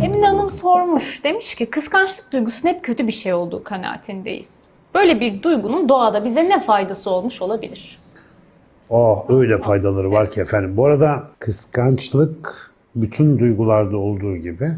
Emine Hanım sormuş. Demiş ki kıskançlık duygusunun hep kötü bir şey olduğu kanaatindeyiz. Böyle bir duygunun doğada bize ne faydası olmuş olabilir? Oh öyle faydaları var ki efendim. Bu arada kıskançlık bütün duygularda olduğu gibi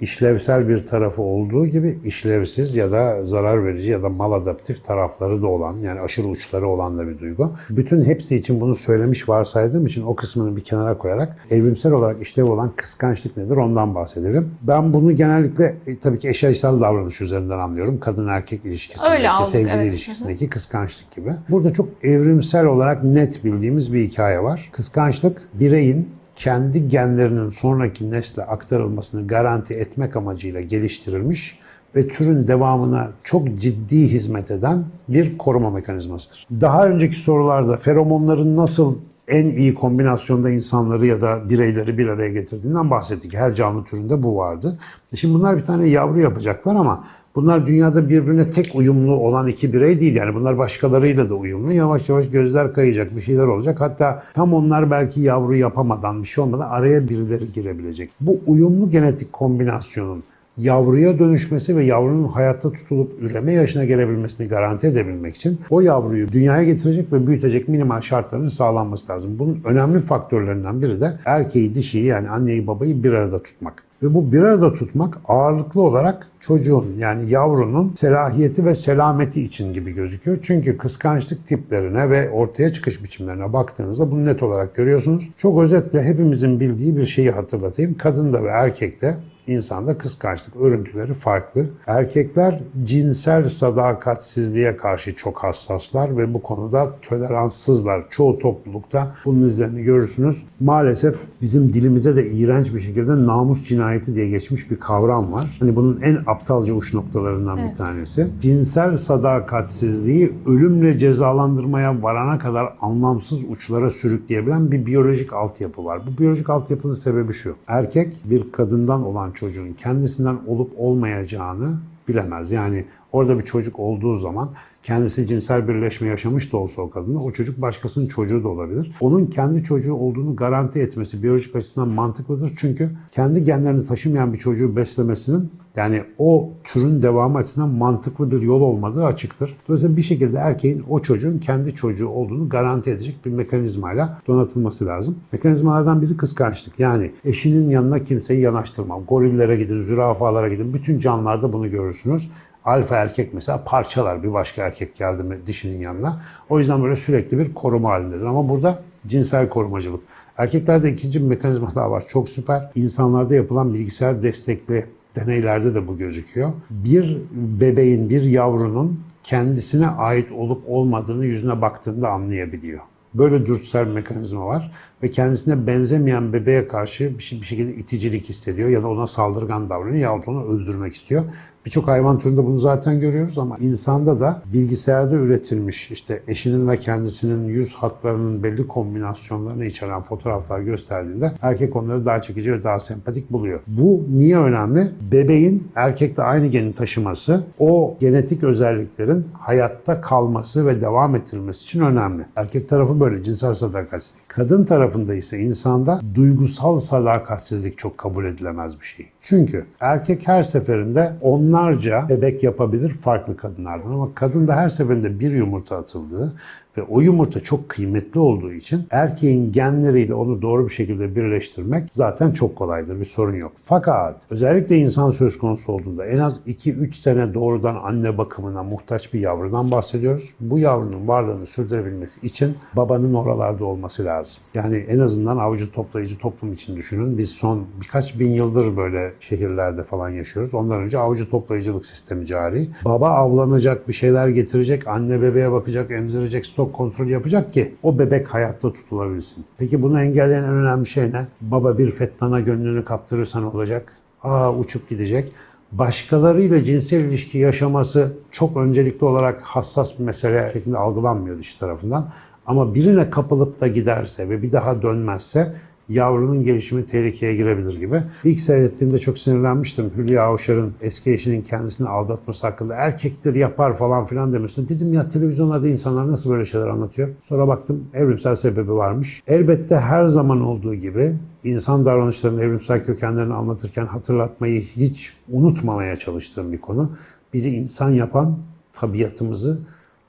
işlevsel bir tarafı olduğu gibi işlevsiz ya da zarar verici ya da maladaptif tarafları da olan yani aşırı uçları olan da bir duygu. Bütün hepsi için bunu söylemiş varsaydığım için o kısmını bir kenara koyarak evrimsel olarak işlev olan kıskançlık nedir ondan bahsedelim. Ben bunu genellikle e, tabii ki eşyaysal davranış üzerinden anlıyorum. Kadın erkek ilişkisindeki, aldık, sevgili evet. ilişkisindeki kıskançlık gibi. Burada çok evrimsel olarak net bildiğimiz bir hikaye var. Kıskançlık bireyin kendi genlerinin sonraki nesle aktarılmasını garanti etmek amacıyla geliştirilmiş ve türün devamına çok ciddi hizmet eden bir koruma mekanizmasıdır. Daha önceki sorularda feromonların nasıl en iyi kombinasyonda insanları ya da bireyleri bir araya getirdiğinden bahsettik. Her canlı türünde bu vardı. Şimdi bunlar bir tane yavru yapacaklar ama Bunlar dünyada birbirine tek uyumlu olan iki birey değil. Yani bunlar başkalarıyla da uyumlu. Yavaş yavaş gözler kayacak, bir şeyler olacak. Hatta tam onlar belki yavru yapamadan, bir şey olmadan araya birileri girebilecek. Bu uyumlu genetik kombinasyonun yavruya dönüşmesi ve yavrunun hayatta tutulup üreme yaşına gelebilmesini garanti edebilmek için o yavruyu dünyaya getirecek ve büyütecek minimal şartların sağlanması lazım. Bunun önemli faktörlerinden biri de erkeği dişiyi yani anneyi babayı bir arada tutmak. Ve bu bir arada tutmak ağırlıklı olarak çocuğun yani yavrunun selahiyeti ve selameti için gibi gözüküyor. Çünkü kıskançlık tiplerine ve ortaya çıkış biçimlerine baktığınızda bunu net olarak görüyorsunuz. Çok özetle hepimizin bildiği bir şeyi hatırlatayım. Kadında ve erkekte insanda kıskançlık örüntüleri farklı. Erkekler cinsel sadakatsizliğe karşı çok hassaslar ve bu konuda toleranssızlar. Çoğu toplulukta bunun izlerini görürsünüz. Maalesef bizim dilimize de iğrenç bir şekilde namus cinayeti diye geçmiş bir kavram var. Hani bunun en aptalca uç noktalarından bir tanesi. Cinsel sadakatsizliği ölümle cezalandırmaya varana kadar anlamsız uçlara sürükleyebilen bir biyolojik altyapı var. Bu biyolojik altyapının sebebi şu. Erkek bir kadından olan çocuğun kendisinden olup olmayacağını bilemez. Yani orada bir çocuk olduğu zaman kendisi cinsel birleşme yaşamış da olsa o kadınla o çocuk başkasının çocuğu da olabilir. Onun kendi çocuğu olduğunu garanti etmesi biyolojik açıdan mantıklıdır. Çünkü kendi genlerini taşımayan bir çocuğu beslemesinin yani o türün devamı açısından mantıklı bir yol olmadığı açıktır. Dolayısıyla bir şekilde erkeğin o çocuğun kendi çocuğu olduğunu garanti edecek bir mekanizmayla donatılması lazım. Mekanizmalardan biri kıskançlık. Yani eşinin yanına kimseyi yanaştırmam. Gorillere gidin, zürafalara gidin. Bütün canlılarda bunu görürsünüz. Alfa erkek mesela parçalar bir başka erkek geldi mi dişinin yanına. O yüzden böyle sürekli bir koruma halindedir. Ama burada cinsel korumacılık. Erkeklerde ikinci bir mekanizma daha var. Çok süper. İnsanlarda yapılan bilgisayar destekli deneylerde de bu gözüküyor. Bir bebeğin, bir yavrunun kendisine ait olup olmadığını yüzüne baktığında anlayabiliyor. Böyle dürtüsel bir mekanizma var ve kendisine benzemeyen bebeğe karşı bir şey- şekilde iticilik hissediyor ya da ona saldırgan davranıyor yahut onu öldürmek istiyor. Birçok hayvan türünde bunu zaten görüyoruz ama insanda da bilgisayarda üretilmiş işte eşinin ve kendisinin yüz hatlarının belli kombinasyonlarını içeren fotoğraflar gösterdiğinde erkek onları daha çekici ve daha sempatik buluyor. Bu niye önemli? Bebeğin erkekle aynı geni taşıması o genetik özelliklerin hayatta kalması ve devam ettirilmesi için önemli. Erkek tarafı böyle cinsel sadakatsizlik. Kadın tarafında ise insanda duygusal sadakatsizlik çok kabul edilemez bir şey. Çünkü erkek her seferinde onlarca bebek yapabilir farklı kadınlardan. Ama kadın da her seferinde bir yumurta atıldığı ve o yumurta çok kıymetli olduğu için erkeğin genleriyle onu doğru bir şekilde birleştirmek zaten çok kolaydır. Bir sorun yok. Fakat özellikle insan söz konusu olduğunda en az 2-3 sene doğrudan anne bakımına muhtaç bir yavrudan bahsediyoruz. Bu yavrunun varlığını sürdürebilmesi için babanın oralarda olması lazım. Yani en azından avcı toplayıcı toplum için düşünün. Biz son birkaç bin yıldır böyle şehirlerde falan yaşıyoruz. Ondan önce avcı toplayıcılık sistemi cari. Baba avlanacak, bir şeyler getirecek, anne bebeğe bakacak, emzirecek, stok kontrol yapacak ki o bebek hayatta tutulabilsin. Peki bunu engelleyen en önemli şey ne? Baba bir fettana gönlünü kaptırırsa ne olacak? Aa uçup gidecek. Başkalarıyla cinsel ilişki yaşaması çok öncelikli olarak hassas bir mesele şeklinde algılanmıyor dış tarafından. Ama birine kapılıp da giderse ve bir daha dönmezse yavrunun gelişimi tehlikeye girebilir gibi. İlk seyrettiğimde çok sinirlenmiştim. Hülya Avşar'ın eski eşinin kendisini aldatması hakkında erkektir yapar falan filan demiştim. Dedim ya televizyonlarda insanlar nasıl böyle şeyler anlatıyor? Sonra baktım evrimsel sebebi varmış. Elbette her zaman olduğu gibi insan davranışlarının evrimsel kökenlerini anlatırken hatırlatmayı hiç unutmamaya çalıştığım bir konu. Bizi insan yapan tabiatımızı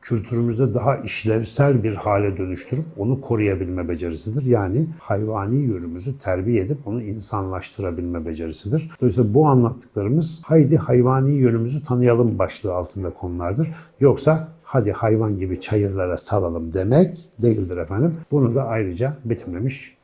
kültürümüzde daha işlevsel bir hale dönüştürüp onu koruyabilme becerisidir. Yani hayvani yönümüzü terbiye edip onu insanlaştırabilme becerisidir. Dolayısıyla bu anlattıklarımız haydi hayvani yönümüzü tanıyalım başlığı altında konulardır. Yoksa hadi hayvan gibi çayırlara salalım demek değildir efendim. Bunu da ayrıca betimlemiş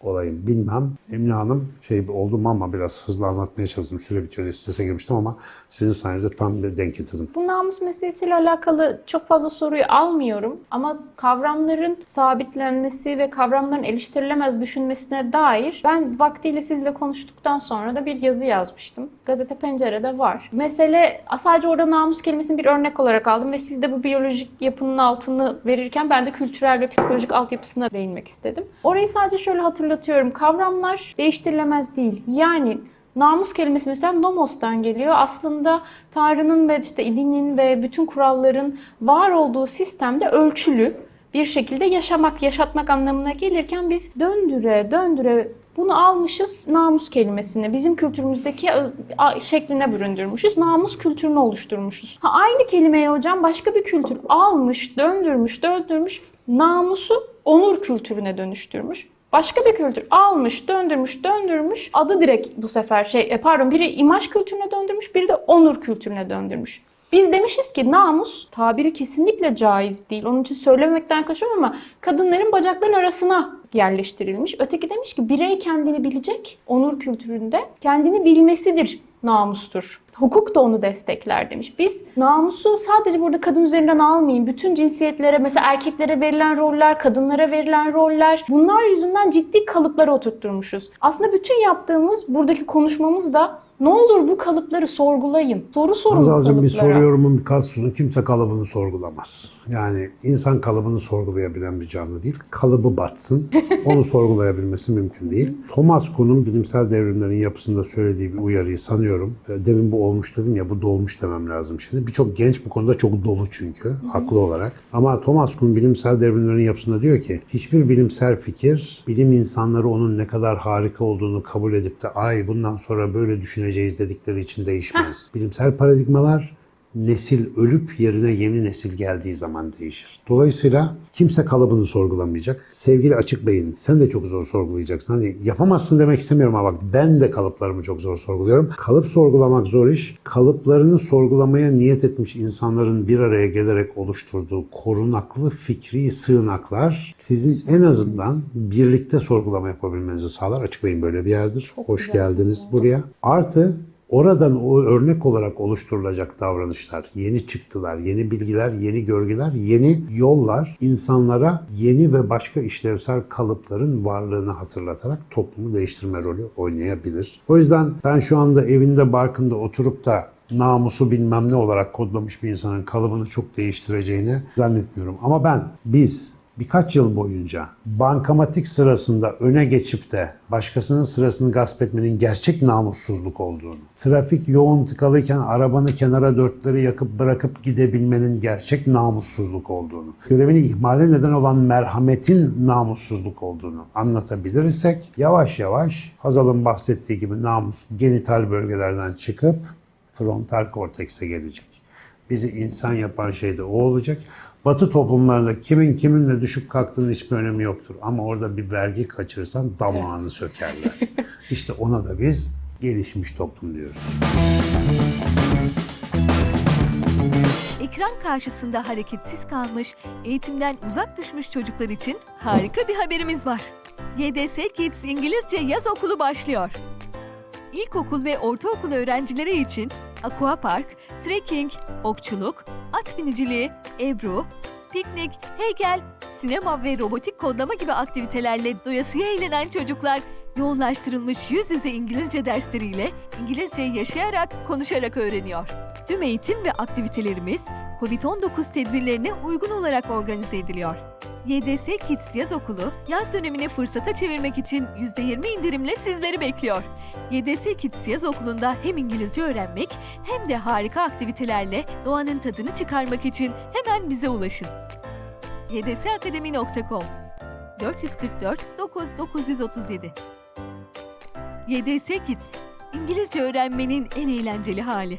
olayım. Bilmem Emine Hanım şey oldum ama biraz hızlı anlatmaya çalıştım. Süre bitiyor strese girmiştim ama sizin sayenizde tam bir denk getirdim. Bu namus meselesiyle alakalı çok fazla soruyu almıyorum ama kavramların sabitlenmesi ve kavramların eleştirilemez düşünmesine dair ben vaktiyle sizle konuştuktan sonra da bir yazı yazmıştım. Gazete Pencere'de var. Mesele sadece orada namus kelimesini bir örnek olarak aldım ve siz de bu biyolojik yapının altını verirken ben de kültürel ve psikolojik altyapısına değinmek istedim. Orayı sadece şöyle hatırlatıyorum. Kavramlar değiştirilemez değil. Yani Namus kelimesi mesela nomos'tan geliyor. Aslında Tanrı'nın ve işte dinin ve bütün kuralların var olduğu sistemde ölçülü bir şekilde yaşamak, yaşatmak anlamına gelirken biz döndüre döndüre bunu almışız namus kelimesini. Bizim kültürümüzdeki şekline büründürmüşüz. Namus kültürünü oluşturmuşuz. Ha, aynı kelimeyi hocam başka bir kültür almış, döndürmüş, döndürmüş. Namusu onur kültürüne dönüştürmüş. Başka bir kültür almış, döndürmüş, döndürmüş. Adı direkt bu sefer şey, e, pardon biri imaj kültürüne döndürmüş, biri de onur kültürüne döndürmüş. Biz demişiz ki namus tabiri kesinlikle caiz değil. Onun için söylemekten kaçıyorum ama kadınların bacakların arasına yerleştirilmiş. Öteki demiş ki birey kendini bilecek onur kültüründe kendini bilmesidir namustur. Hukuk da onu destekler demiş. Biz namusu sadece burada kadın üzerinden almayın. Bütün cinsiyetlere mesela erkeklere verilen roller, kadınlara verilen roller bunlar yüzünden ciddi kalıplara oturtturmuşuz. Aslında bütün yaptığımız buradaki konuşmamız da ne olur bu kalıpları sorgulayın. Soru sorun kalıplara. bir soruyorumun bir kalsın kimse kalıbını sorgulamaz. Yani insan kalıbını sorgulayabilen bir canlı değil. Kalıbı batsın. Onu sorgulayabilmesi mümkün değil. Thomas Kuhn'un bilimsel devrimlerin yapısında söylediği bir uyarıyı sanıyorum. Demin bu olmuş dedim ya bu dolmuş demem lazım şimdi. Birçok genç bu konuda çok dolu çünkü haklı olarak. Ama Thomas Kuhn bilimsel devrimlerin yapısında diyor ki hiçbir bilimsel fikir bilim insanları onun ne kadar harika olduğunu kabul edip de ay bundan sonra böyle düşüneceğiz dedikleri için değişmez. Bilimsel paradigmalar nesil ölüp yerine yeni nesil geldiği zaman değişir. Dolayısıyla kimse kalıbını sorgulamayacak. Sevgili Açık Bey'in sen de çok zor sorgulayacaksın. Hani yapamazsın demek istemiyorum ama bak ben de kalıplarımı çok zor sorguluyorum. Kalıp sorgulamak zor iş. Kalıplarını sorgulamaya niyet etmiş insanların bir araya gelerek oluşturduğu korunaklı fikri sığınaklar sizin en azından birlikte sorgulama yapabilmenizi sağlar. Açık Bey'in böyle bir yerdir. Hoş geldiniz buraya. Artı Oradan o örnek olarak oluşturulacak davranışlar, yeni çıktılar, yeni bilgiler, yeni görgüler, yeni yollar insanlara yeni ve başka işlevsel kalıpların varlığını hatırlatarak toplumu değiştirme rolü oynayabilir. O yüzden ben şu anda evinde barkında oturup da namusu bilmem ne olarak kodlamış bir insanın kalıbını çok değiştireceğini zannetmiyorum. Ama ben, biz birkaç yıl boyunca bankamatik sırasında öne geçip de başkasının sırasını gasp etmenin gerçek namussuzluk olduğunu, trafik yoğun tıkalıyken arabanı kenara dörtleri yakıp bırakıp gidebilmenin gerçek namussuzluk olduğunu, görevini ihmale neden olan merhametin namussuzluk olduğunu anlatabilirsek yavaş yavaş Hazal'ın bahsettiği gibi namus genital bölgelerden çıkıp frontal kortekse gelecek. Bizi insan yapan şey de o olacak. Batı toplumlarında kimin kiminle düşüp kalktığının hiçbir önemi yoktur. Ama orada bir vergi kaçırırsan damağını sökerler. İşte ona da biz gelişmiş toplum diyoruz. Ekran karşısında hareketsiz kalmış, eğitimden uzak düşmüş çocuklar için harika bir haberimiz var. YDS Kids İngilizce Yaz Okulu başlıyor. İlkokul ve ortaokul öğrencileri için aquapark, trekking, okçuluk, at biniciliği, ebru, piknik, heykel, sinema ve robotik kodlama gibi aktivitelerle doyasıya eğlenen çocuklar yoğunlaştırılmış yüz yüze İngilizce dersleriyle İngilizceyi yaşayarak, konuşarak öğreniyor. Tüm eğitim ve aktivitelerimiz COVID-19 tedbirlerine uygun olarak organize ediliyor. YDS Kids Yaz Okulu, yaz dönemini fırsata çevirmek için %20 indirimle sizleri bekliyor. YDS Kids Yaz Okulu'nda hem İngilizce öğrenmek hem de harika aktivitelerle doğanın tadını çıkarmak için hemen bize ulaşın. ydsakademi.com 444 9937 YDS Kids, İngilizce öğrenmenin en eğlenceli hali.